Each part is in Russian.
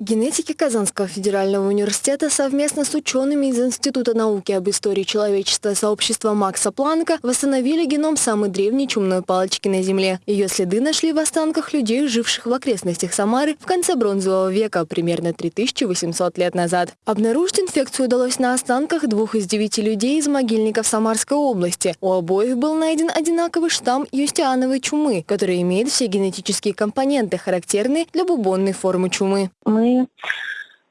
Генетики Казанского федерального университета совместно с учеными из Института науки об истории человечества сообщества Макса Планка восстановили геном самой древней чумной палочки на Земле. Ее следы нашли в останках людей, живших в окрестностях Самары в конце бронзового века, примерно 3800 лет назад. Обнаружить инфекцию удалось на останках двух из девяти людей из могильников Самарской области. У обоих был найден одинаковый штамм юстиановой чумы, который имеет все генетические компоненты, характерные для бубонной формы чумы. Мы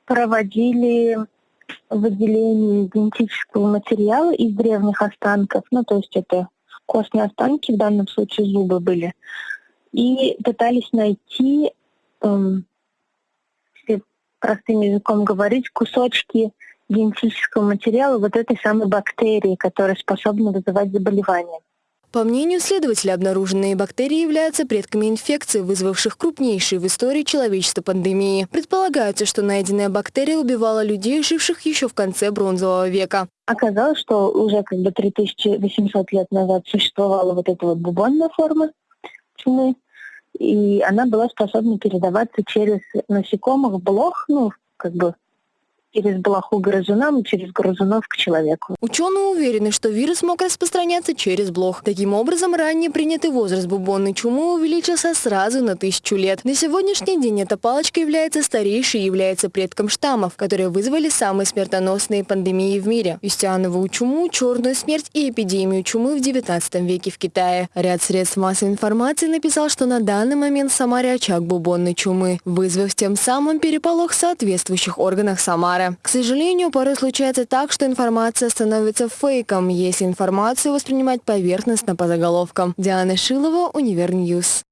проводили выделение генетического материала из древних останков, ну то есть это костные останки, в данном случае зубы были, и пытались найти, эм, если простым языком говорить, кусочки генетического материала вот этой самой бактерии, которая способна вызывать заболевания. По мнению следователя, обнаруженные бактерии являются предками инфекций, вызвавших крупнейшие в истории человечества пандемии. Предполагается, что найденная бактерия убивала людей, живших еще в конце бронзового века. Оказалось, что уже как бы 3800 лет назад существовала вот эта вот бубонная форма чумы, и она была способна передаваться через насекомых, блох, ну, как бы через блоху грызунам и через грызунов к человеку. Ученые уверены, что вирус мог распространяться через блох. Таким образом, ранее принятый возраст бубонной чумы увеличился сразу на тысячу лет. На сегодняшний день эта палочка является старейшей и является предком штаммов, которые вызвали самые смертоносные пандемии в мире. Юстиановую чуму, черную смерть и эпидемию чумы в 19 веке в Китае. Ряд средств массовой информации написал, что на данный момент в Самаре очаг бубонной чумы, вызвав тем самым переполох в соответствующих органах Самары. Самара. К сожалению, порой случается так, что информация становится фейком, если информацию воспринимать поверхностно по заголовкам. Диана Шилова, Univer News.